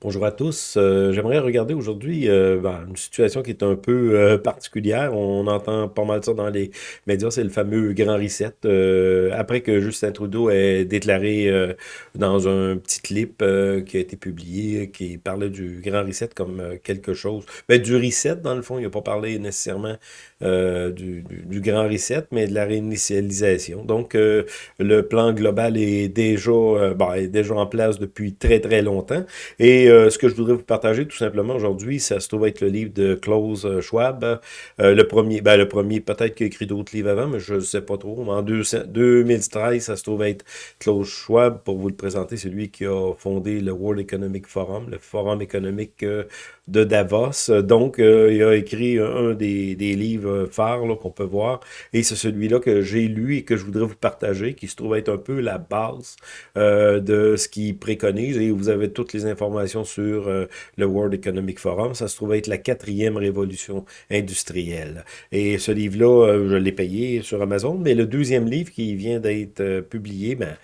Bonjour à tous. Euh, j'aimerais regarder aujourd'hui euh, ben, une situation qui est un peu euh, particulière. On entend pas mal ça dans les médias, c'est le fameux grand reset. après que Justin Trudeau ait déclaré dans un petit clip qui a été publié, qui parlait du grand reset comme quelque chose, ben, du reset dans le fond, il n'a pas parlé nécessairement du, du, grand reset, mais de la réinitialisation. Donc le plan global est déjà, ben, est déjà en place depuis très très longtemps. Et euh, ce que je voudrais vous partager tout simplement aujourd'hui, ça se trouve être le livre de Klaus euh, Schwab. Euh, le premier, ben, le premier peut-être qu'il a écrit d'autres livres avant, mais je ne sais pas trop. En 2013, ça se trouve être Klaus Schwab, pour vous le présenter, c'est lui qui a fondé le World Economic Forum, le forum économique de Davos. Donc, il a écrit un des, des livres phares qu'on peut voir, et c'est celui-là que j'ai lu et que je voudrais vous partager, qui se trouve être un peu la base de ce qu'il préconise, et vous avez toutes les informations sur euh, le World Economic Forum. Ça se trouve être la quatrième révolution industrielle. Et ce livre-là, euh, je l'ai payé sur Amazon, mais le deuxième livre qui vient d'être euh, publié ben,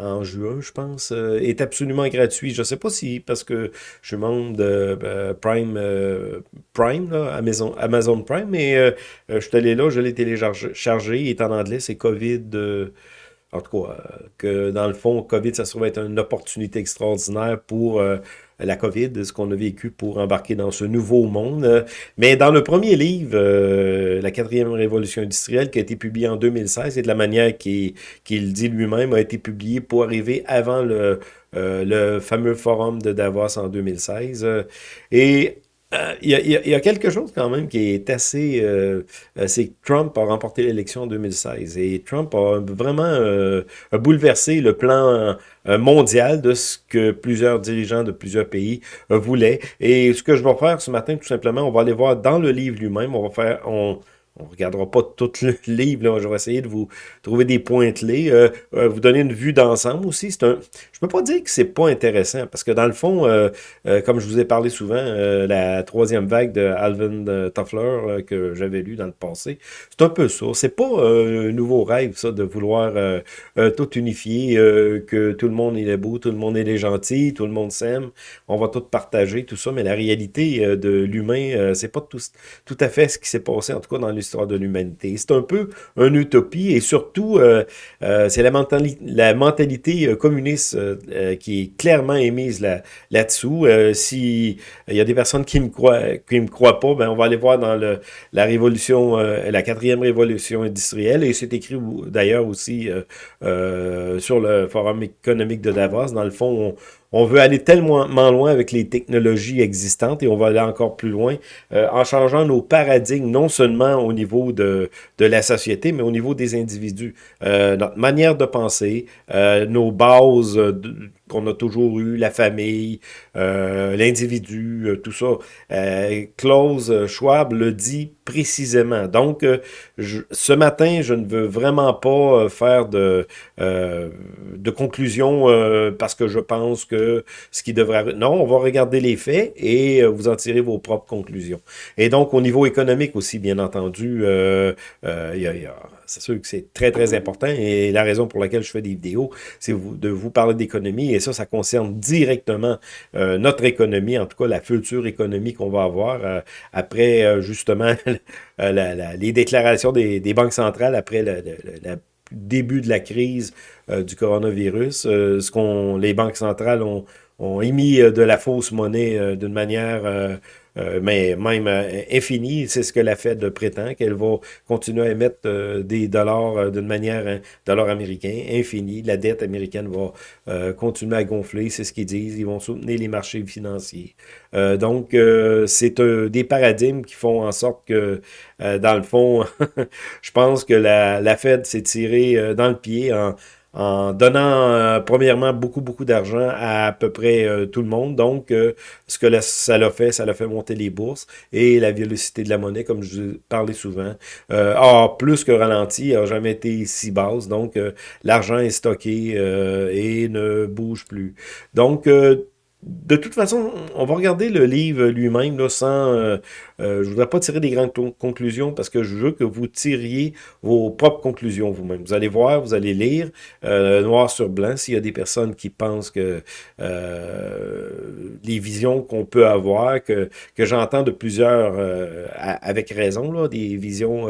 en juin, je pense, est absolument gratuit. Je ne sais pas si, parce que je suis membre de Prime, Prime Amazon, Amazon Prime, mais je suis allé là, je l'ai téléchargé, il est en anglais, c'est COVID... En tout cas, que dans le fond, COVID, ça se trouve être une opportunité extraordinaire pour la COVID, ce qu'on a vécu pour embarquer dans ce nouveau monde. Mais dans le premier livre, euh, La quatrième révolution industrielle, qui a été publié en 2016, et de la manière qu'il dit lui-même, a été publié pour arriver avant le, euh, le fameux forum de Davos en 2016. Et euh, il y, a, quelque chose quand même qui est assez... Euh, euh, c'est que Trump a remporté l'élection en 2016 et Trump a vraiment bouleversé le plan mondial de ce que plusieurs dirigeants de plusieurs pays voulaient. Et ce que je vais faire ce matin, tout simplement, on va aller voir dans le livre lui-même, on va faire... on regardera pas tout le livre, là. je vais essayer de vous trouver des points clés, euh, euh, vous donner une vue d'ensemble aussi. C'est un, je peux pas dire que c'est pas intéressant, parce que dans le fond, euh, comme je vous ai parlé souvent, la troisième vague de Alvin Toffler que j'avais lu dans le passé, c'est un peu ça. C'est pas un nouveau rêve, ça, de vouloir tout unifier, que tout le monde est beau, tout le monde est gentil, tout le monde s'aime, on va tout partager, tout ça, mais la réalité de l'humain, c'est pas tout, tout à fait ce qui s'est passé, en tout cas dans l'histoire de l'humanité. C'est un peu une utopie et surtout, euh, euh, c'est la, mentalité, euh, communiste qui est clairement émise là-dessous. si il y a des personnes qui qui me croient pas, ben on va aller voir dans la révolution, la quatrième révolution industrielle et c'est écrit d'ailleurs aussi sur le forum économique de Davos. Dans le fond, on, on veut aller tellement loin avec les technologies existantes et on va aller encore plus loin euh, en changeant nos paradigmes, non seulement au niveau de, de la société, mais au niveau des individus. Euh, notre manière de penser, euh, nos bases qu'on a toujours eues, la famille, l'individu, tout ça. Klaus Schwab le dit précisément. Donc, ce matin, je ne veux vraiment pas faire de, de conclusion parce que je pense que ce qui devrait... Non, on va regarder les faits et euh, vous en tirer vos propres conclusions. Et donc, au niveau économique aussi, bien entendu, euh, euh, c'est sûr que c'est très, très important. Et la raison pour laquelle je fais des vidéos, c'est de vous parler d'économie. Et ça, ça concerne directement notre économie, en tout cas la future économie qu'on va avoir après, justement, les déclarations des, banques centrales après le début de la crise euh, du coronavirus. Euh, ce qu'on les banques centrales ont, émis euh, de la fausse monnaie d'une manière mais même infinie. C'est ce que la Fed prétend, qu'elle va continuer à émettre des dollars d'une manière, un dollar américain infini. La dette américaine va continuer à gonfler, c'est ce qu'ils disent. Ils vont soutenir les marchés financiers. donc, c'est des paradigmes qui font en sorte que, dans le fond, je pense que la, la Fed s'est tirée dans le pied en en donnant euh, premièrement beaucoup, beaucoup d'argent à à peu près euh, tout le monde. Donc, euh, ce que ça l'a fait, ça l'a fait monter les bourses et la vélocité de la monnaie, comme je vous parlais souvent, a plus que ralenti, n'a jamais été si basse. Donc, l'argent est stocké et ne bouge plus. Donc, de toute façon, on va regarder le livre lui-même sans... Euh, euh, je ne voudrais pas tirer des grandes conclusions parce que je veux que vous tiriez vos propres conclusions vous-même. Vous allez voir, vous allez lire euh, noir sur blanc s'il y a des personnes qui pensent que les visions qu'on peut avoir, que, j'entends de plusieurs, avec raison, des visions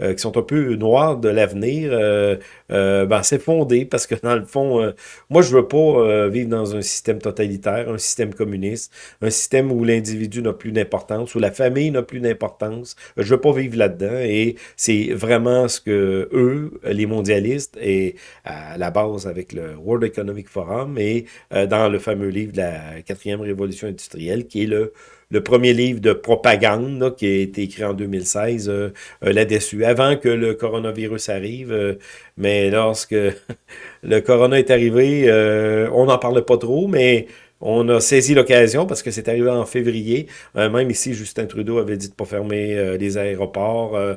qui sont un peu noires de l'avenir, ben, c'est fondé parce que dans le fond, moi je veux pas vivre dans un système totalitaire, un système communiste, un système où l'individu n'a plus d'importance, où la famille n'a plus d'importance. Je veux pas vivre là-dedans et c'est vraiment ce que eux, les mondialistes, et à la base avec le World Economic Forum et euh, dans le fameux livre de la quatrième révolution industrielle, qui est le premier livre de propagande qui a été écrit en 2016 euh, euh, là-dessus, avant que le coronavirus arrive. mais lorsque le corona est arrivé, on n'en parlait pas trop, mais on a saisi l'occasion parce que c'est arrivé en février. Euh, même ici, Justin Trudeau avait dit de ne pas fermer euh, les aéroports. Euh,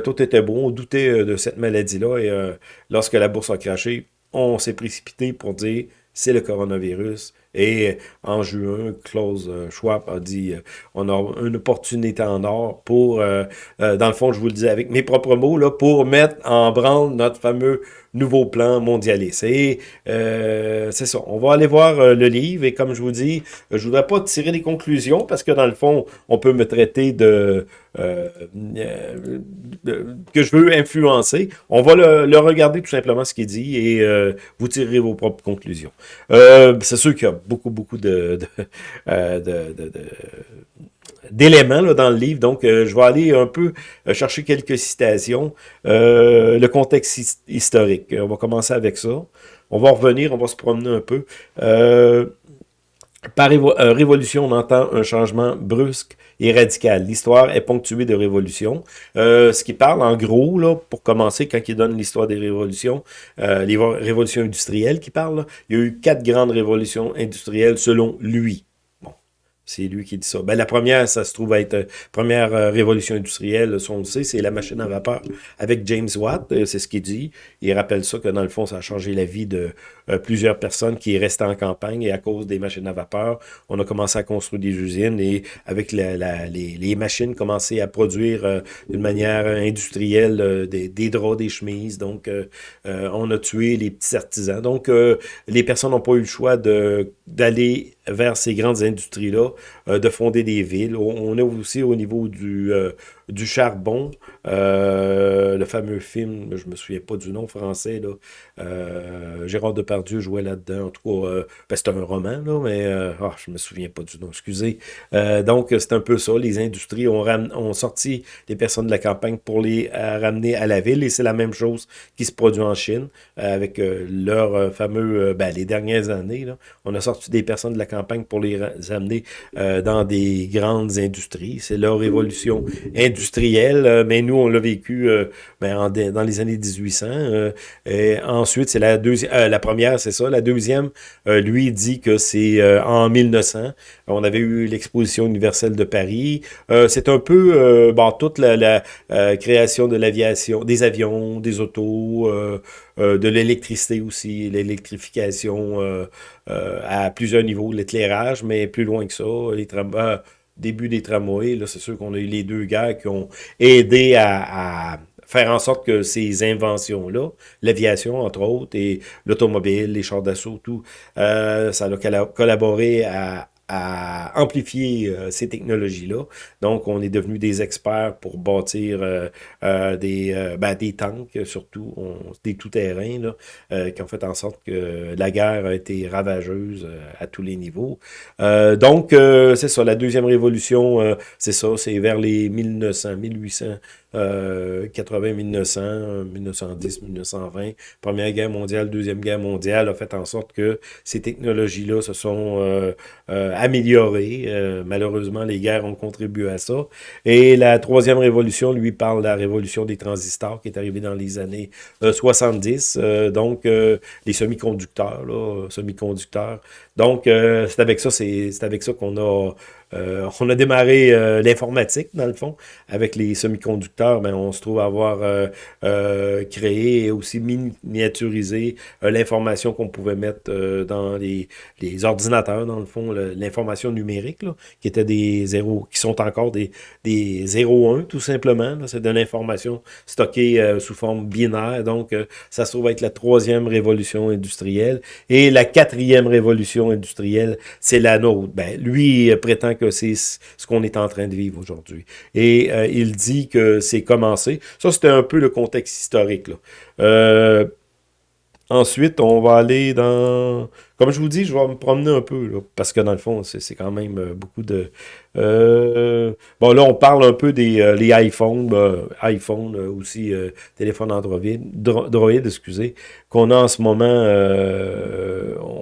tout était bon. On doutait de cette maladie-là. Et lorsque la bourse a craché, on s'est précipité pour dire c'est le coronavirus. Et en juin, Klaus Schwab a dit on a une opportunité en or pour, dans le fond, je vous le dis avec mes propres mots, là, pour mettre en branle notre fameux nouveau plan mondialiste. Et euh, c'est ça, on va aller voir euh, le livre, et comme je vous dis, je voudrais pas tirer des conclusions, parce que dans le fond, on peut me traiter de... Euh, que je veux influencer. On va le, regarder tout simplement ce qu'il dit, et vous tirerez vos propres conclusions. c'est sûr qu'il y a beaucoup, beaucoup de d'éléments dans le livre. Donc, euh, je vais aller un peu euh, chercher quelques citations. Euh, le contexte historique, on va commencer avec ça. On va revenir, on va se promener un peu. par révolution, on entend un changement brusque et radical. L'histoire est ponctuée de révolutions. ce qui parle, en gros, là, pour commencer, quand il donne l'histoire des révolutions, les révolutions industrielles qui parlent, il y a eu quatre grandes révolutions industrielles selon lui. C'est lui qui dit ça. Ben, la première, ça se trouve être euh, première euh, révolution industrielle, on le sait, c'est la machine à vapeur avec James Watt, euh, c'est ce qu'il dit. Il rappelle ça que dans le fond, ça a changé la vie de plusieurs personnes qui restaient en campagne et à cause des machines à vapeur, on a commencé à construire des usines et avec les, les, machines commencé à produire d'une manière industrielle des, des, draps, des chemises. Donc, on a tué les petits artisans. Donc, les personnes n'ont pas eu le choix d'aller vers ces grandes industries-là, euh, de fonder des villes. On est aussi au niveau du, euh, du charbon, euh, le fameux film, je me souviens pas du nom français, là, euh, Gérard Depardieu jouait là-dedans, en tout cas, euh, ben, c'est un roman, mais oh, je me souviens pas du nom, excusez. Donc, c'est un peu ça, les industries ont, sorti des personnes de la campagne pour les ramener à la ville, et c'est la même chose qui se produit en Chine, avec leur fameux, ben, les dernières années, on a sorti des personnes de la campagne pour les amener dans des grandes industries, c'est leur révolution industrielle industriel, euh, mais nous, on l'a vécu euh, ben, dans les années 1800. Euh, et ensuite, c'est la deuxième, la première, c'est ça. La deuxième, lui, dit que c'est en 1900. On avait eu l'exposition universelle de Paris. c'est un peu bon, toute la, création de l'aviation, des avions, des autos, de l'électricité aussi, l'électrification à plusieurs niveaux, l'éclairage, mais plus loin que ça, les tramways début des tramways, là, c'est sûr qu'on a eu les deux gars qui ont aidé à, faire en sorte que ces inventions-là, l'aviation entre autres, et l'automobile, les chars d'assaut, tout, euh, ça a collaboré à, à amplifier euh, ces technologies-là. Donc, on est devenu des experts pour bâtir euh, euh, des, ben, des tanks, surtout, des tout-terrains, qui ont fait en sorte que la guerre a été ravageuse à tous les niveaux. donc, c'est ça, la deuxième révolution, c'est ça, c'est vers les 1900, 1800, 80, 1900, 1910, 1920, Première Guerre mondiale, Deuxième Guerre mondiale a fait en sorte que ces technologies-là se sont euh, euh, améliorées. Euh, malheureusement, les guerres ont contribué à ça. Et la Troisième Révolution, lui, parle de la révolution des transistors qui est arrivée dans les années 70. donc, les semi-conducteurs, semi-conducteurs. Donc, c'est avec ça, c'est avec ça qu'on a euh, on a démarré euh, l'informatique, dans le fond, avec les semi-conducteurs, mais on se trouve avoir euh, créé et aussi miniaturisé l'information qu'on pouvait mettre dans les, ordinateurs, dans le fond, l'information numérique, là, qui était des zéros, qui sont encore des, des 0-1, tout simplement. C'est de l'information stockée sous forme binaire, donc ça se trouve être la troisième révolution industrielle. Et la quatrième révolution industrielle, c'est la nôtre. Ben, lui prétend que c'est ce qu'on est en train de vivre aujourd'hui. Et euh, il dit que c'est commencé. Ça, c'était un peu le contexte historique. Là. Euh, ensuite, on va aller dans... Comme je vous dis, je vais me promener un peu, parce que dans le fond, c'est quand même euh, beaucoup de, euh, bon, là, on parle un peu des euh, les iPhones, bah, iPhone aussi, téléphone Android, Droid, excusez, qu'on a en ce moment.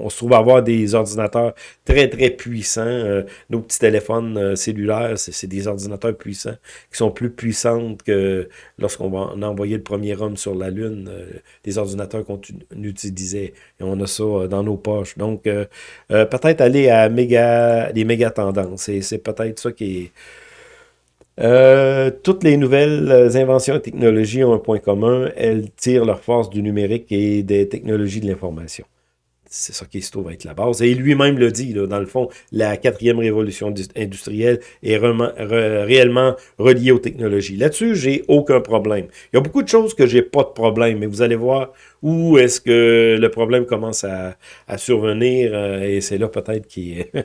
on se trouve à avoir des ordinateurs très, très puissants. nos petits téléphones cellulaires, c'est des ordinateurs puissants qui sont plus puissants que lorsqu'on va envoyer le premier homme sur la Lune, des ordinateurs qu'on utilisait. Et on a ça dans nos poches. Donc, peut-être aller à méga, les méga tendances. C'est peut-être ça qui est... Euh, toutes les nouvelles inventions et technologies ont un point commun. Elles tirent leur force du numérique et des technologies de l'information. C'est ça qui se trouve être la base. Et lui-même le dit, dans le fond, la quatrième révolution industrielle est réellement reliée aux technologies. Là-dessus, j'ai aucun problème. Il y a beaucoup de choses que j'ai pas de problème, mais vous allez voir où est-ce que le problème commence à, survenir, euh, et c'est là peut-être qui est...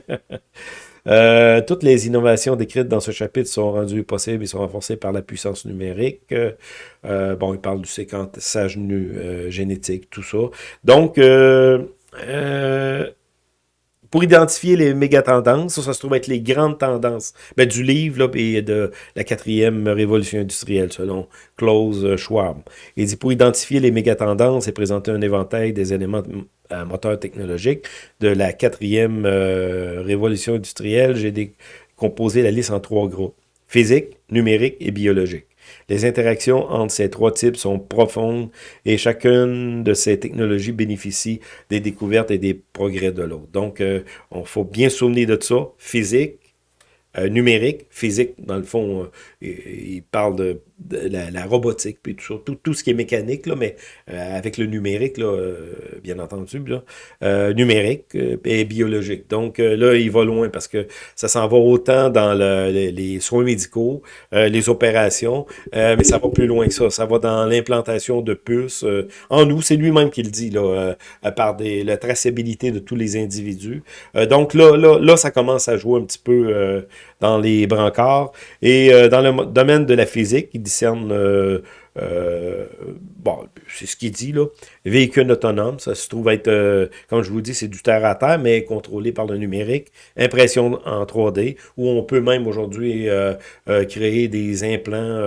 Euh, toutes les innovations décrites dans ce chapitre sont rendues possibles et sont renforcées par la puissance numérique. Euh, bon, il parle du séquençage euh, génétique, tout ça. Donc, pour identifier les méga tendances, ça, se trouve être les grandes tendances ben, du livre là, et de la quatrième révolution industrielle, selon Klaus Schwab. Il dit, pour identifier les méga tendances et présenter un éventail des éléments euh, moteurs technologiques de la quatrième euh, révolution industrielle, j'ai décomposé la liste en trois groupes. Physique, numérique et biologique. Les interactions entre ces trois types sont profondes et chacune de ces technologies bénéficie des découvertes et des progrès de l'autre. Donc, euh, on faut bien souvenir de ça. Physique, numérique, physique, dans le fond, il parle de la, robotique, puis tout, tout, tout, ce qui est mécanique, là, mais euh, avec le numérique, là, euh, bien entendu, là, euh, numérique et biologique. Donc là, il va loin parce que ça s'en va autant dans le, les, soins médicaux, les opérations, mais ça va plus loin que ça. Ça va dans l'implantation de puces en nous. C'est lui-même qui le dit, là, par des, la traçabilité de tous les individus. donc là, là, là, ça commence à jouer un petit peu dans les brancards. Et dans le domaine de la physique, il discerne euh, euh, bon, c'est ce qu'il dit, là. Véhicule autonome, ça se trouve être, euh, comme je vous dis, c'est du terre à terre, mais contrôlé par le numérique. Impression en 3D, où on peut même aujourd'hui euh, créer des implants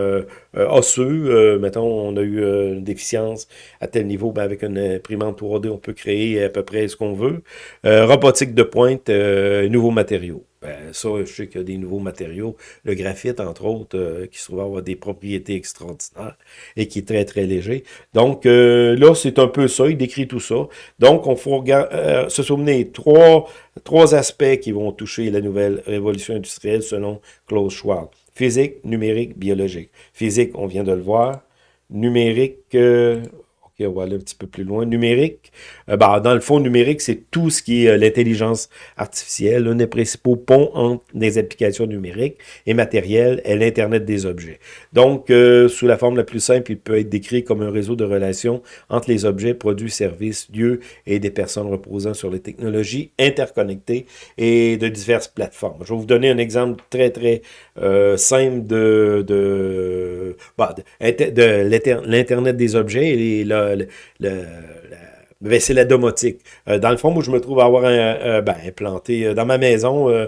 osseux. mettons, on a eu une déficience à tel niveau, ben, avec une imprimante 3D, on peut créer à peu près ce qu'on veut. robotique de pointe, nouveaux matériaux. Ben, ça, je sais qu'il y a des nouveaux matériaux. Le graphite, entre autres, qui se trouve avoir des propriétés extraordinaires et qui est très, très léger. Donc, euh, là, c'est un peu ça. Il décrit tout ça. Donc, on faut euh, se souvenir trois, trois aspects qui vont toucher la nouvelle révolution industrielle selon Klaus Schwab. Physique, numérique, biologique. Physique, on vient de le voir. Numérique, euh, on va aller un petit peu plus loin. Numérique, euh, bah, dans le fond, numérique, c'est tout ce qui est euh, l'intelligence artificielle, l'un des principaux ponts entre les applications numériques et matérielles et l'Internet des objets. Donc, euh, sous la forme la plus simple, il peut être décrit comme un réseau de relations entre les objets, produits, services, lieux et des personnes reposant sur les technologies interconnectées et de diverses plateformes. Je vais vous donner un exemple très, très simple de, de, bah, de, l'Internet des objets et le, c'est la domotique. Euh, dans le fond, moi, je me trouve à avoir un, ben, implanté euh, dans ma maison, euh,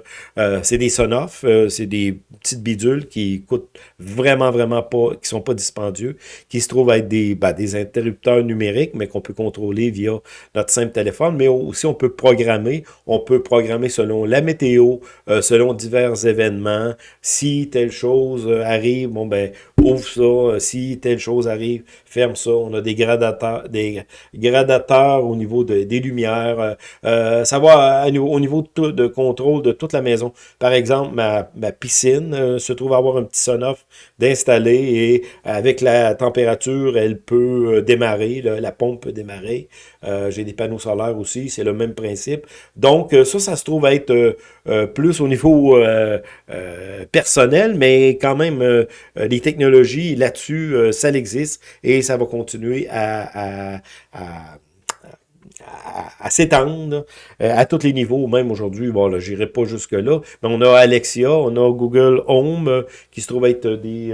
c'est des Sonoff, c'est des petites bidules qui coûtent vraiment, vraiment pas, qui sont pas dispendieux, qui se trouvent à être des, ben, des interrupteurs numériques, mais qu'on peut contrôler via notre simple téléphone, mais aussi on peut programmer, on peut programmer selon la météo, selon divers événements, si telle chose arrive, bon ben, ouvre ça, si telle chose arrive, ferme ça. On a des gradateurs, des gradateurs au niveau des lumières. ça va au niveau de, de, contrôle de toute la maison. Par exemple, ma, ma piscine se trouve avoir un petit son-off d'installer et avec la température, elle peut démarrer, la pompe peut démarrer. J'ai des panneaux solaires aussi, c'est le même principe. Donc, ça, ça se trouve être plus au niveau personnel, mais quand même, les technologies là-dessus, ça existe et ça va continuer à, à, s'étendre à tous les niveaux, même aujourd'hui, bon, là, j'irai pas jusque-là, mais on a Alexia, on a Google Home, qui se trouve être des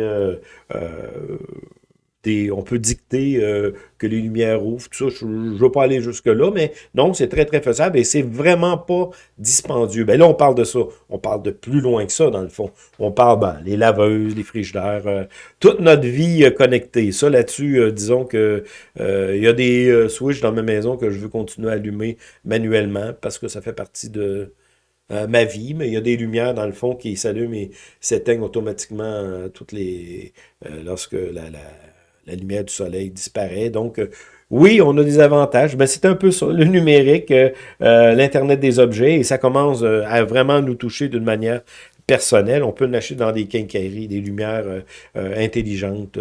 on peut dicter euh, que les lumières ouvrent, tout ça, je ne veux pas aller jusque-là, mais non, c'est très, très faisable et c'est vraiment pas dispendieux. Ben là, on parle de ça. On parle de plus loin que ça, dans le fond. On parle, ben, les laveuses, les frigidaires, euh, toute notre vie euh, connectée. Ça, là-dessus, disons que il y a des switches dans ma maison que je veux continuer à allumer manuellement parce que ça fait partie de... ma vie, mais il y a des lumières dans le fond qui s'allument et s'éteignent automatiquement toutes les lorsque la, la la lumière du soleil disparaît. Donc, euh, oui, on a des avantages, mais c'est un peu ça, le numérique, euh, euh, l'Internet des objets, et ça commence à vraiment nous toucher d'une manière personnelle. On peut l'acheter dans des quincailleries, des lumières intelligentes,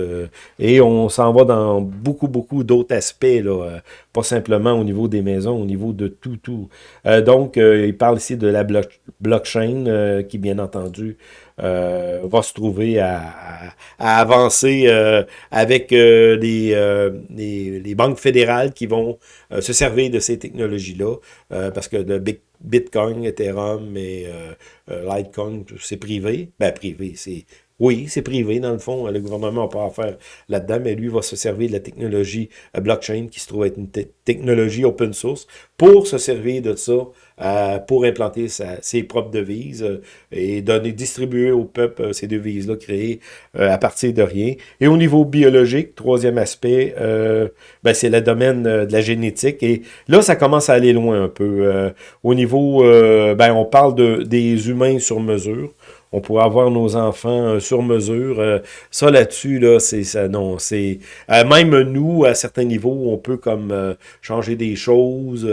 et on s'en va dans beaucoup, beaucoup d'autres aspects, là, pas simplement au niveau des maisons, au niveau de tout, tout. donc, il parle ici de la blockchain, qui, bien entendu, euh, va se trouver à, avancer euh, avec euh, les, banques fédérales qui vont se servir de ces technologies-là, parce que le Bitcoin, Ethereum et Litecoin, c'est privé. Ben, privé, c'est oui, c'est privé, dans le fond. Le gouvernement n'a pas à faire là-dedans, mais lui va se servir de la technologie blockchain, qui se trouve être une technologie open source, pour se servir de ça euh, pour implanter ses propres devises euh, et donner, distribuer au peuple euh, ces devises-là créées à partir de rien. Et au niveau biologique, troisième aspect, ben, c'est le domaine de la génétique. Et là, ça commence à aller loin un peu. au niveau, ben, on parle de, des humains sur mesure on pourrait avoir nos enfants sur mesure. ça là-dessus, là, c'est ça, non, c'est même nous, à certains niveaux, on peut comme changer des choses.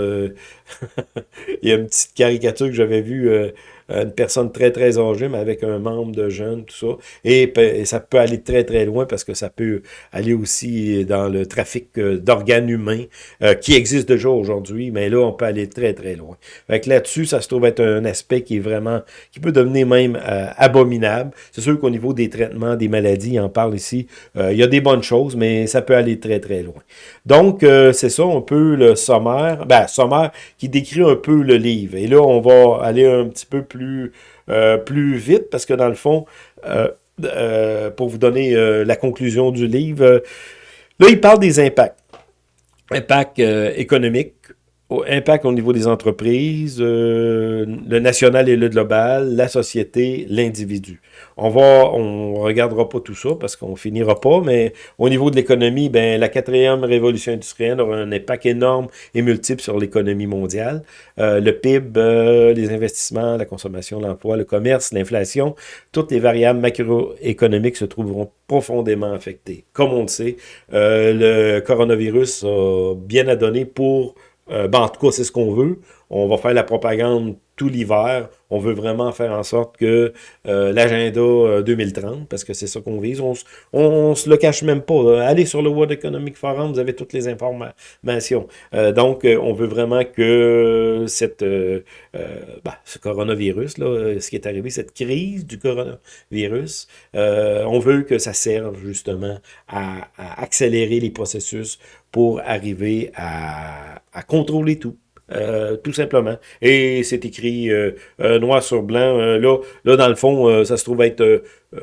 Il y a une petite caricature que j'avais vue euh, une personne très, très âgée, mais avec un membre de jeune, tout ça. Et, ça peut aller très, très loin parce que ça peut aller aussi dans le trafic euh, d'organes humains euh, qui existe déjà aujourd'hui, mais là, on peut aller très, très loin. Fait là-dessus, ça se trouve être un aspect qui est vraiment, qui peut devenir même euh, abominable. C'est sûr qu'au niveau des traitements des maladies, on parle ici, il y a des bonnes choses, mais ça peut aller très, très loin. Donc, c'est ça, un peu le sommaire, ben, sommaire qui décrit un peu le livre. Et là, on va aller un petit peu plus plus, euh, plus vite, parce que dans le fond, euh, euh, pour vous donner la conclusion du livre, là, il parle des impacts. Impacts impact au niveau des entreprises, le national et le global, la société, l'individu. On va, on regardera pas tout ça parce qu'on finira pas, mais au niveau de l'économie, ben la quatrième révolution industrielle aura un impact énorme et multiple sur l'économie mondiale. Euh, le PIB, euh, les investissements, la consommation, l'emploi, le commerce, l'inflation, toutes les variables macroéconomiques se trouveront profondément affectées. Comme on le sait, euh, le coronavirus a bien à donner pour ben, en tout cas, c'est ce qu'on veut. On va faire la propagande tout l'hiver. On veut vraiment faire en sorte que euh, l'agenda 2030, euh, parce que c'est ça qu'on vise, on, se le cache même pas. Allez sur le World Economic Forum, vous avez toutes les informations. Euh, donc, on veut vraiment que cette, bah, ce coronavirus, ce qui est arrivé, cette crise du coronavirus, on veut que ça serve justement à, accélérer les processus pour arriver à contrôler tout. Euh, tout simplement. Et c'est écrit euh, euh, noir sur blanc. là, là, dans le fond, ça se trouve être il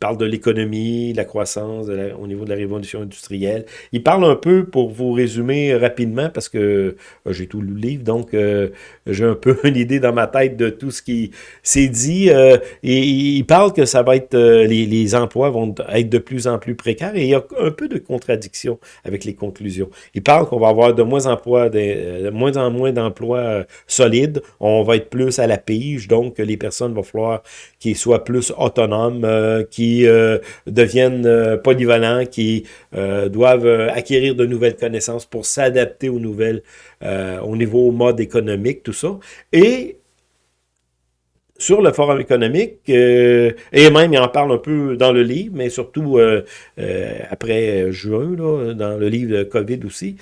parle de l'économie, de la croissance au niveau de la révolution industrielle. Il parle un peu, pour vous résumer rapidement, parce que euh, j'ai tout le livre, donc euh, j'ai un peu une idée dans ma tête de tout ce qui s'est dit. Euh, il parle que ça va être les, emplois vont être de plus en plus précaires et il y a un peu de contradiction avec les conclusions. Il parle qu'on va avoir de moins, de, de moins en moins d'emplois solides. On va être plus à la pige, donc les personnes vont falloir qu'ils soient plus autonomes, qui deviennent polyvalents, qui doivent acquérir de nouvelles connaissances pour s'adapter aux nouvelles, au niveau mode économique, tout ça. Et sur le forum économique, euh, et même il en parle un peu dans le livre, mais surtout euh, euh, après juin, là, dans le livre de COVID aussi,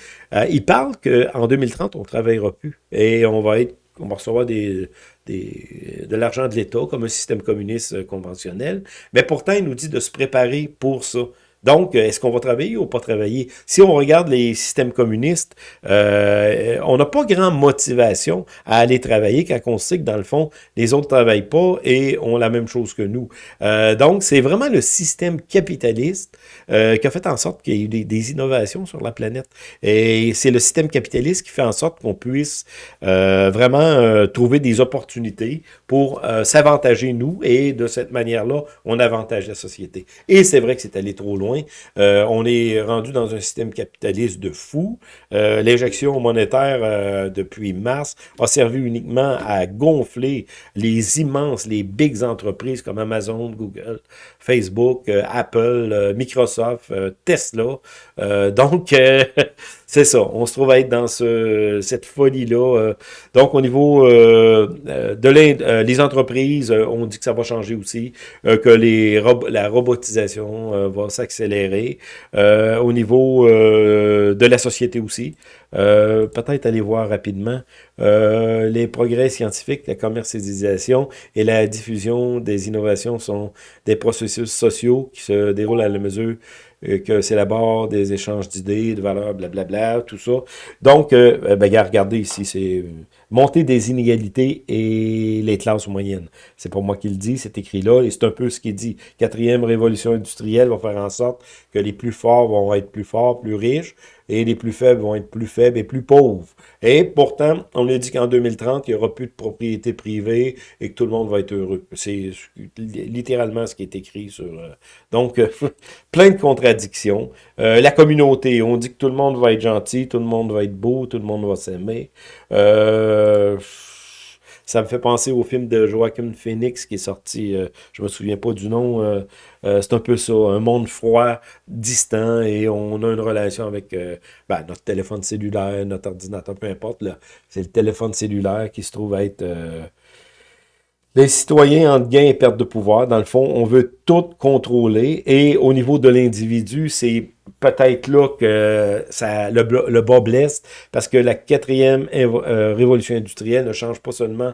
il parle qu'en 2030, on ne travaillera plus et on va être on va recevoir de l'argent de l'État comme un système communiste conventionnel. Mais pourtant, il nous dit de se préparer pour ça. Donc, est-ce qu'on va travailler ou pas travailler? Si on regarde les systèmes communistes, euh, on n'a pas grand motivation à aller travailler quand on sait que dans le fond, les autres ne travaillent pas et ont la même chose que nous. Euh, donc, c'est vraiment le système capitaliste euh, qui a fait en sorte qu'il y ait eu des, innovations sur la planète. Et c'est le système capitaliste qui fait en sorte qu'on puisse vraiment trouver des opportunités pour s'avantager nous et de cette manière-là, on avantage la société. Et c'est vrai que c'est allé trop loin euh, on est rendu dans un système capitaliste de fou. Euh, l'injection monétaire euh, depuis mars a servi uniquement à gonfler les immenses, les big entreprises comme Amazon, Google, Facebook, Apple, Microsoft, Tesla. donc, c'est ça, on se trouve à être dans ce, cette folie-là. Euh. donc, au niveau euh, euh, de les entreprises, on dit que ça va changer aussi, que la robotisation va s'accélérer. au niveau de la société aussi, peut-être aller voir rapidement les progrès scientifiques, la commercialisation et la diffusion des innovations sont des processus sociaux qui se déroulent à la mesure que c'est la barre des échanges d'idées, de valeurs, blablabla, tout ça. Donc, euh, euh, ben, regardez ici, c'est euh, monter des inégalités et les classes moyennes. C'est pas moi qui le dis, c'est écrit là, et c'est un peu ce qu'il dit. Quatrième révolution industrielle va faire en sorte que les plus forts vont être plus forts, plus riches, et les plus faibles vont être plus faibles et plus pauvres. Et pourtant, on a dit qu'en 2030, il n'y aura plus de propriété privée et que tout le monde va être heureux. C'est littéralement ce qui est écrit sur... Euh, donc, euh, plein de contradictions. Euh, la communauté, on dit que tout le monde va être gentil, tout le monde va être beau, tout le monde va s'aimer. Euh ça me fait penser au film de Joaquin Phoenix qui est sorti, euh, je me souviens pas du nom, euh, euh, c'est un peu ça, un monde froid, distant, et on a une relation avec ben, notre téléphone cellulaire, notre ordinateur, peu importe, c'est le téléphone cellulaire qui se trouve être les citoyens entre gain et perte de pouvoir, dans le fond, on veut tout contrôler. Et au niveau de l'individu, c'est peut-être là que le, bas blesse, parce que la quatrième euh, révolution industrielle ne change pas seulement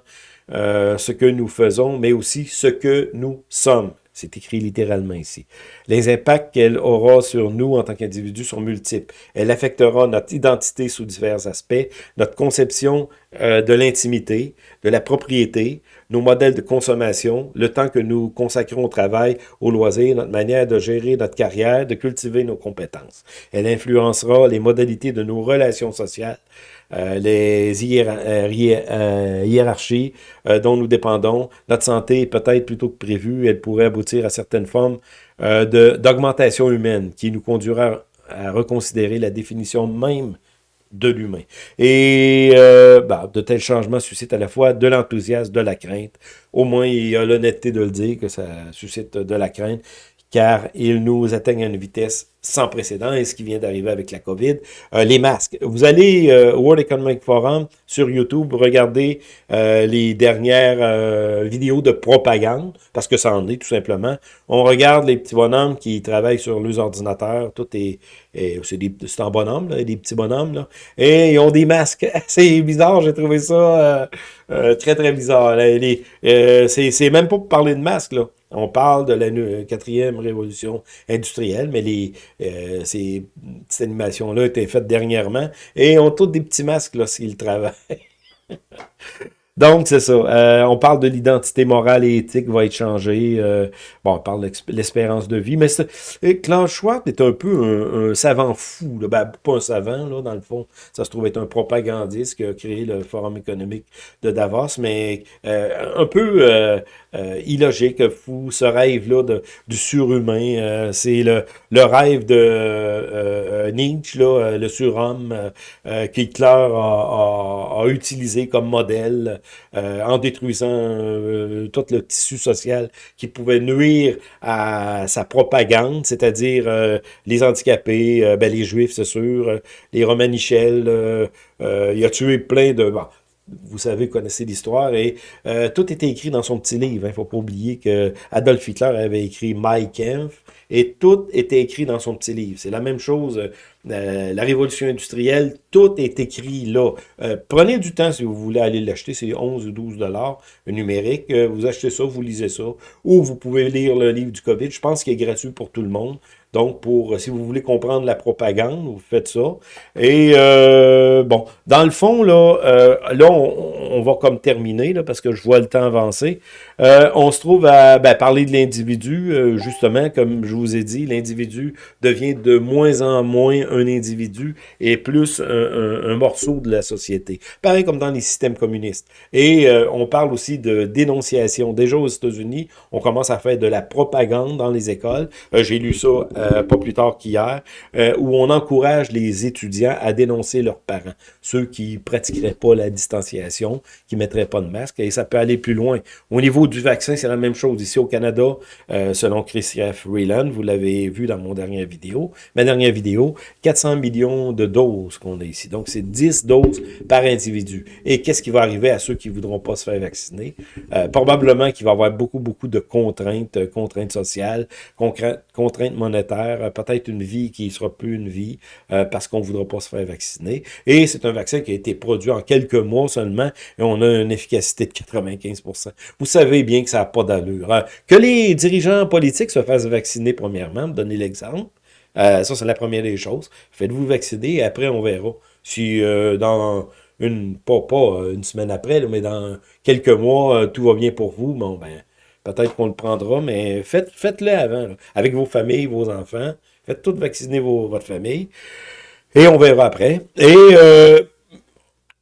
euh, ce que nous faisons, mais aussi ce que nous sommes. C'est écrit littéralement ici. Les impacts qu'elle aura sur nous en tant qu'individus sont multiples. Elle affectera notre identité sous divers aspects, notre conception euh, de l'intimité, de la propriété, nos modèles de consommation, le temps que nous consacrons au travail, au loisir, notre manière de gérer notre carrière, de cultiver nos compétences. Elle influencera les modalités de nos relations sociales, euh, les euh, euh, hiérarchies dont nous dépendons. Notre santé, peut-être plutôt que prévu, elle pourrait aboutir à certaines formes d'augmentation humaine qui nous conduira à reconsidérer la définition même de l'humain. Et bah, de tels changements suscitent à la fois de l'enthousiasme, de la crainte. Au moins, il y a l'honnêteté de le dire que ça suscite de la crainte, car ils nous atteignent à une vitesse sans précédent et ce qui vient d'arriver avec la COVID. Euh, les masques. Vous allez euh, au World Economic Forum sur YouTube, regardez euh, les dernières vidéos de propagande, parce que ça en est tout simplement. On regarde les petits bonhommes qui travaillent sur leurs ordinateurs, tout est, c'est en bonhomme, là, des petits bonhommes, là, et ils ont des masques. C'est bizarre, j'ai trouvé ça très très bizarre. C'est même pas pour parler de masques, là. On parle de la quatrième révolution industrielle, mais euh, ces petites animations-là étaient faites dernièrement et ont tous des petits masques lorsqu'ils travaillent. Donc, c'est ça. Euh, on parle de l'identité morale et éthique va être changée. Euh, bon, on parle de l'espérance de vie. Mais Klaus est un peu un, savant fou. Là. Ben, pas un savant, là, dans le fond. Ça se trouve être un propagandiste qui a créé le Forum économique de Davos, mais un peu euh, illogique, fou, ce rêve-là du surhumain. Euh, c'est le, le rêve de euh, Nietzsche, là, le surhomme, qu'Hitler a, a, a, utilisé comme modèle. En détruisant tout le tissu social qui pouvait nuire à sa propagande, c'est-à-dire les handicapés, ben, les juifs, c'est sûr, les romanichels, il a tué plein de vous savez, connaissez l'histoire, et euh, tout était écrit dans son petit livre. Il hein. ne faut pas oublier que Adolf Hitler avait écrit Mein Kampf, et tout était écrit dans son petit livre. C'est la même chose, euh, la révolution industrielle, tout est écrit là. Euh, prenez du temps si vous voulez aller l'acheter, c'est 11 ou 12 dollars numérique. vous achetez ça, vous lisez ça, ou vous pouvez lire le livre du COVID. Je pense qu'il est gratuit pour tout le monde. Donc, pour si vous voulez comprendre la propagande, vous faites ça. Et euh, bon, dans le fond, là, euh, là on, va comme terminer, là, parce que je vois le temps avancer. Euh, on se trouve à ben, parler de l'individu, justement, comme je vous ai dit, l'individu devient de moins en moins un individu et plus un, morceau de la société. Pareil comme dans les systèmes communistes. Et on parle aussi de dénonciation. Déjà aux États-Unis, on commence à faire de la propagande dans les écoles. J'ai lu ça euh, pas plus tard qu'hier, euh, où on encourage les étudiants à dénoncer leurs parents, ceux qui pratiqueraient pas la distanciation, qui mettraient pas de masque, et ça peut aller plus loin. Au niveau du vaccin, c'est la même chose. Ici au Canada, euh, selon Chris Freeland, vous l'avez vu dans mon dernière vidéo, ma dernière vidéo, 400 millions de doses qu'on a ici. Donc, c'est 10 doses par individu. Et qu'est-ce qui va arriver à ceux qui voudront pas se faire vacciner? probablement qu'il va y avoir beaucoup, beaucoup de contraintes, contraintes sociales, contraintes monétaires, euh, peut-être une vie qui ne sera plus une vie euh, parce qu'on ne voudra pas se faire vacciner. Et c'est un vaccin qui a été produit en quelques mois seulement et on a une efficacité de 95% Vous savez bien que ça n'a pas d'allure. Hein. Que les dirigeants politiques se fassent vacciner premièrement, donner l'exemple, euh, ça c'est la première des choses. Faites-vous vacciner et après on verra. Si dans une, pas, une semaine après, mais dans quelques mois, tout va bien pour vous, bon ben Peut-être qu'on le prendra, mais faites, faites-le avant, avec vos familles, vos enfants. Faites tout vacciner votre famille. Et on verra après. Et euh,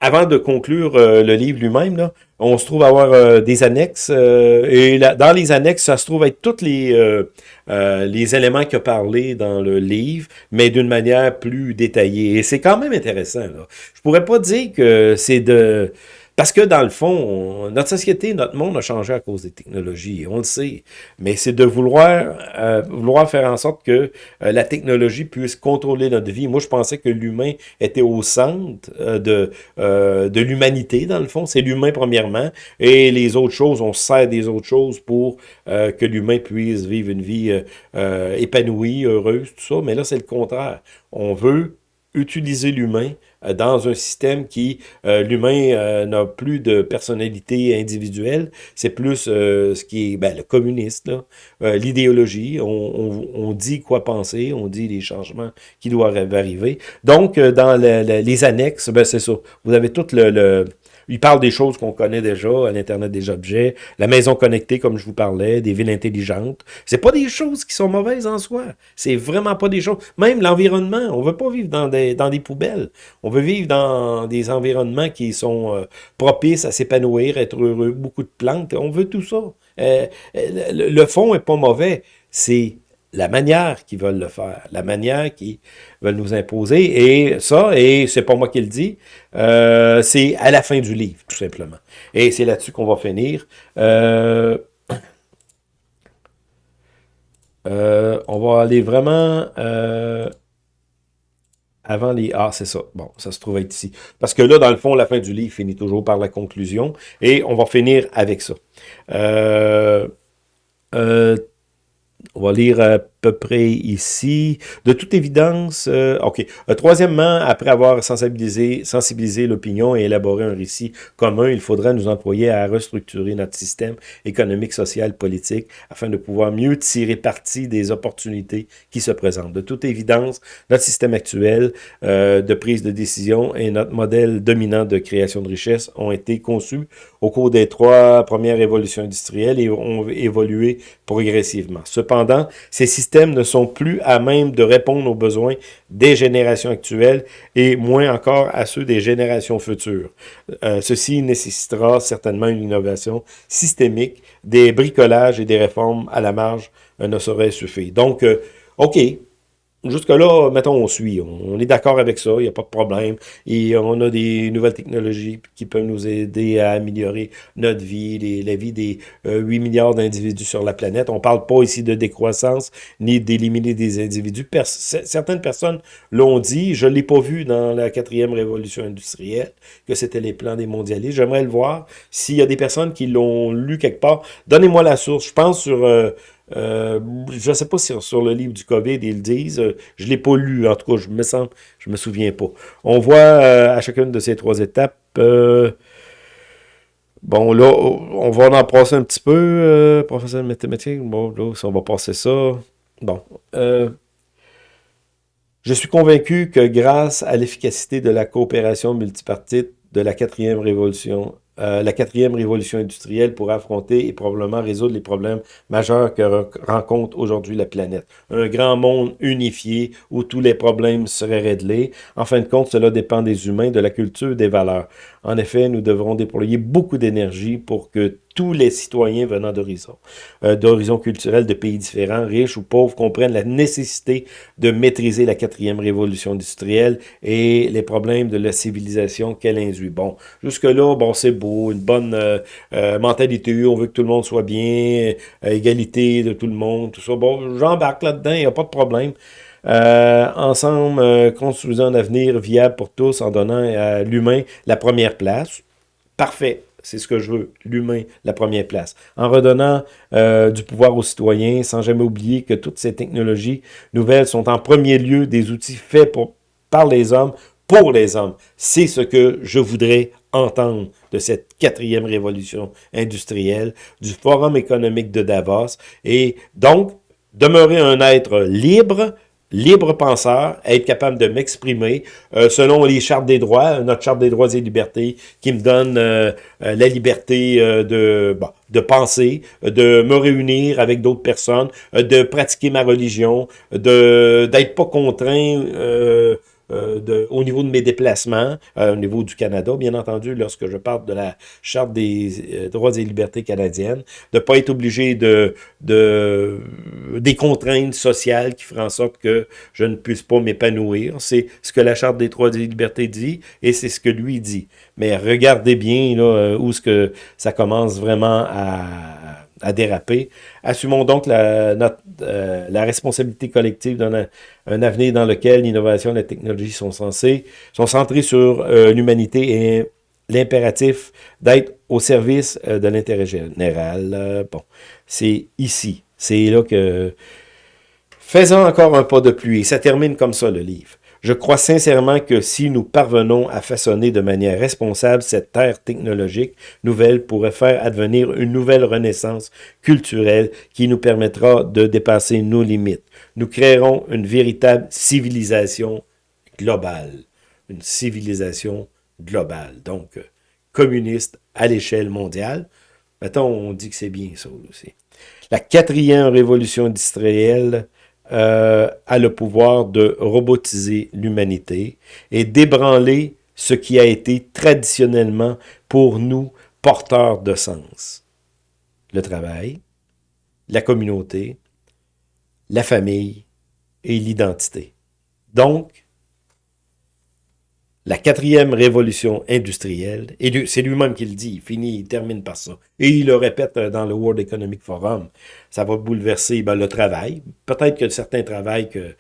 avant de conclure euh, le livre lui-même, on se trouve avoir euh, des annexes. et dans les annexes, ça se trouve être tous les, les éléments qu'il a parlé dans le livre, mais d'une manière plus détaillée. Et c'est quand même intéressant. Là. Je pourrais pas dire que c'est de parce que dans le fond, notre société, notre monde a changé à cause des technologies, on le sait. Mais c'est de vouloir, euh, vouloir faire en sorte que euh, la technologie puisse contrôler notre vie. Moi, je pensais que l'humain était au centre euh, de, de l'humanité, dans le fond. C'est l'humain, premièrement. Et les autres choses, on sert des autres choses pour que l'humain puisse vivre une vie épanouie, heureuse, tout ça. Mais là, c'est le contraire. On veut utiliser l'humain dans un système qui, euh, l'humain euh, n'a plus de personnalité individuelle, c'est plus ce qui est ben, le communiste, l'idéologie, on, on, dit quoi penser, on dit les changements qui doivent arriver. Donc, dans les annexes, ben, c'est ça, vous avez tout le il parle des choses qu'on connaît déjà, à l'Internet des objets, la maison connectée, comme je vous parlais, des villes intelligentes. C'est pas des choses qui sont mauvaises en soi. C'est vraiment pas des choses. Même l'environnement, on veut pas vivre dans des, dans des poubelles. On veut vivre dans des environnements qui sont euh, propices à s'épanouir, être heureux, beaucoup de plantes. On veut tout ça. Euh, le, le fond est pas mauvais. C'est la manière qu'ils veulent le faire, la manière qu'ils veulent nous imposer. Et ça, et c'est pas moi qui le dis, euh, c'est à la fin du livre, tout simplement. Et c'est là-dessus qu'on va finir. Euh, euh, on va aller vraiment avant les... Ah, c'est ça. Bon, ça se trouve être ici. Parce que là, dans le fond, la fin du livre finit toujours par la conclusion. Et on va finir avec ça. On va lire à peu près ici. De toute évidence, euh, OK. Euh, troisièmement, après avoir sensibilisé, sensibilisé l'opinion et élaboré un récit commun, il faudra nous employer à restructurer notre système économique, social, politique, afin de pouvoir mieux tirer parti des opportunités qui se présentent. De toute évidence, notre système actuel euh, de prise de décision et notre modèle dominant de création de richesse ont été conçus au cours des trois premières révolutions industrielles et ont évolué progressivement. Ces systèmes ne sont plus à même de répondre aux besoins des générations actuelles et moins encore à ceux des générations futures. Euh, ceci nécessitera certainement une innovation systémique, des bricolages et des réformes à la marge ne sauraient suffire. Donc, euh, OK, Jusque-là, mettons, on suit. On est d'accord avec ça, il n'y a pas de problème. Et on a des nouvelles technologies qui peuvent nous aider à améliorer notre vie, la vie des 8 euh, milliards d'individus sur la planète. On ne parle pas ici de décroissance, ni d'éliminer des individus. certaines personnes l'ont dit, je ne l'ai pas vu dans la quatrième révolution industrielle, que c'était les plans des mondialistes. J'aimerais le voir. S'il y a des personnes qui l'ont lu quelque part, donnez-moi la source. Je pense sur... Euh, euh, je ne sais pas si sur le livre du COVID, ils le disent. Euh, je ne l'ai pas lu, en tout cas, je me me souviens pas. On voit euh, à chacune de ces trois étapes... bon, là, on va en passer un petit peu, professeur de mathématiques. Bon, là, on va passer ça. Bon. je suis convaincu que grâce à l'efficacité de la coopération multipartite de la quatrième révolution euh, la quatrième révolution industrielle pour affronter et probablement résoudre les problèmes majeurs que rencontre aujourd'hui la planète. Un grand monde unifié où tous les problèmes seraient réglés. En fin de compte, cela dépend des humains, de la culture, des valeurs. En effet, nous devrons déployer beaucoup d'énergie pour que tous les citoyens venant d'horizons, euh, d'horizons culturels de pays différents, riches ou pauvres, comprennent la nécessité de maîtriser la quatrième révolution industrielle et les problèmes de la civilisation qu'elle induit. Bon, jusque-là, bon, c'est beau, une bonne euh, euh, mentalité, on veut que tout le monde soit bien, égalité de tout le monde, tout ça. Bon, j'embarque là-dedans, il n'y a pas de problème. ensemble, construisons un avenir viable pour tous en donnant à l'humain la première place. Parfait. C'est ce que je veux, l'humain, la première place. En redonnant euh, du pouvoir aux citoyens, sans jamais oublier que toutes ces technologies nouvelles sont en premier lieu des outils faits par les hommes, pour les hommes. C'est ce que je voudrais entendre de cette quatrième révolution industrielle, du Forum économique de Davos, et donc demeurer un être libre, libre penseur, être capable de m'exprimer euh, selon les chartes des droits, notre charte des droits et libertés qui me donne euh, euh, la liberté de, de penser, de me réunir avec d'autres personnes, de pratiquer ma religion, de d'être pas contraint euh, de, au niveau de mes déplacements, euh, au niveau du Canada, bien entendu, lorsque je parle de la Charte des euh, droits et libertés canadiennes, de ne pas être obligé de, de des contraintes sociales qui feraient en sorte que je ne puisse pas m'épanouir. C'est ce que la Charte des droits et libertés dit et c'est ce que lui dit. Mais regardez bien là, où ce que ça commence vraiment à à déraper. Assumons donc la, notre, euh, la responsabilité collective d'un un avenir dans lequel l'innovation et la technologie sont censées, sont centrées sur euh, l'humanité et l'impératif d'être au service euh, de l'intérêt général. bon, c'est ici, c'est là que... Faisons encore un pas de pluie. Ça termine comme ça, le livre. Je crois sincèrement que si nous parvenons à façonner de manière responsable cette terre technologique nouvelle pourrait faire advenir une nouvelle renaissance culturelle qui nous permettra de dépasser nos limites. Nous créerons une véritable civilisation globale. Une civilisation globale, donc communiste à l'échelle mondiale. Mettons, on dit que c'est bien ça aussi. La quatrième révolution industrielle euh, a le pouvoir de robotiser l'humanité et d'ébranler ce qui a été traditionnellement pour nous porteur de sens. Le travail, la communauté, la famille et l'identité. Donc, la quatrième révolution industrielle, et c'est lui-même qui le dit, il finit, il termine par ça. Et il le répète euh, dans le World Economic Forum, ça va bouleverser ben, le travail. Peut-être que certains travail que.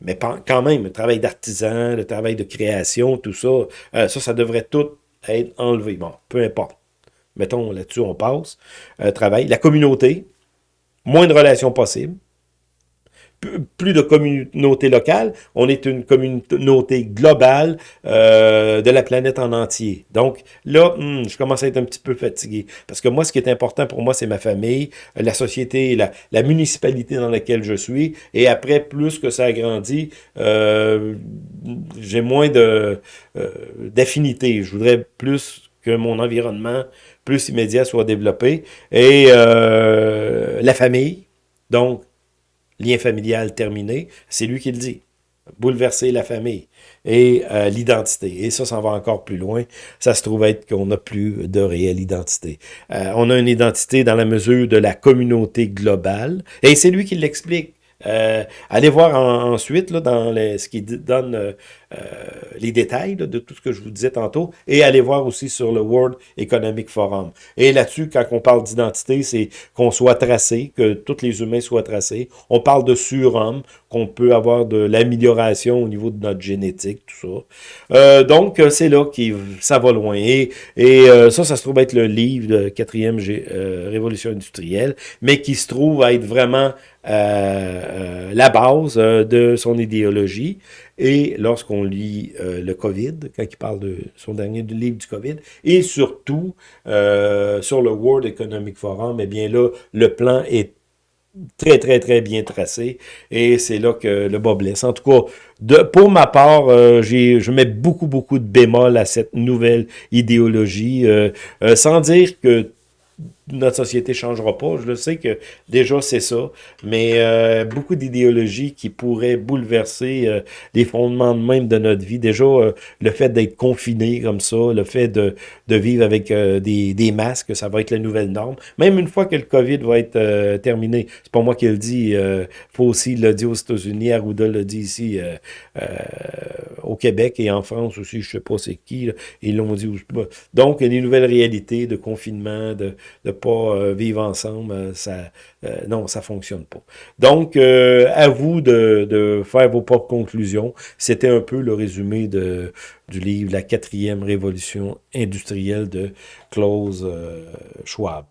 Mais quand même, le travail d'artisan, le travail de création, tout ça, euh, ça, ça devrait tout être enlevé. Bon, peu importe. Mettons, là-dessus, on passe. Euh, travail. La communauté, moins de relations possibles plus de communauté locale, on est une communauté globale euh, de la planète en entier. Donc là, hmm, je commence à être un petit peu fatigué. Parce que moi, ce qui est important pour moi, c'est ma famille, la société, la, la, municipalité dans laquelle je suis. Et après, plus que ça grandit, euh, j'ai moins de euh, d'affinité. Je voudrais plus que mon environnement plus immédiat soit développé. Et euh, la famille, donc lien familial terminé, c'est lui qui le dit. Bouleverser la famille et euh, l'identité. Et ça, ça va encore plus loin. Ça se trouve être qu'on n'a plus de réelle identité. Euh, on a une identité dans la mesure de la communauté globale. Et c'est lui qui l'explique Euh, allez voir ensuite dans les, ce qui donne les détails de tout ce que je vous disais tantôt, et allez voir aussi sur le World Economic Forum. Et là-dessus, quand on parle d'identité, c'est qu'on soit tracé, que tous les humains soient tracés. On parle de surhomme, qu'on peut avoir de l'amélioration au niveau de notre génétique, tout ça. Euh, donc, c'est là que ça va loin. Et, ça, ça se trouve être le livre de quatrième révolution industrielle, mais qui se trouve à être vraiment euh, la base de son idéologie. Et lorsqu'on lit euh, le COVID, quand il parle de son dernier livre du COVID, et surtout euh, sur le World Economic Forum, eh bien là, le plan est très, très, très bien tracé. Et c'est là que le bas blesse. En tout cas, pour ma part, euh, je mets beaucoup, beaucoup de bémol à cette nouvelle idéologie, sans dire que notre société changera pas. Je le sais que déjà c'est ça, mais euh, beaucoup d'idéologies qui pourraient bouleverser euh, les fondements même de notre vie. Déjà, euh, le fait d'être confiné comme ça, le fait de, de vivre avec des, des, masques, ça va être la nouvelle norme. Même une fois que le COVID va être terminé, c'est pas moi qui le dis, faut aussi le dire aux États-Unis, Arruda le dit ici au Québec et en France aussi, je sais pas c'est qui, ils l'ont dit. Donc, y a des nouvelles réalités de confinement, de pas euh, vivre ensemble, euh, ça, euh, non, ça fonctionne pas. Donc, à vous de, faire vos propres conclusions. C'était un peu le résumé du livre La quatrième révolution industrielle de Klaus Schwab.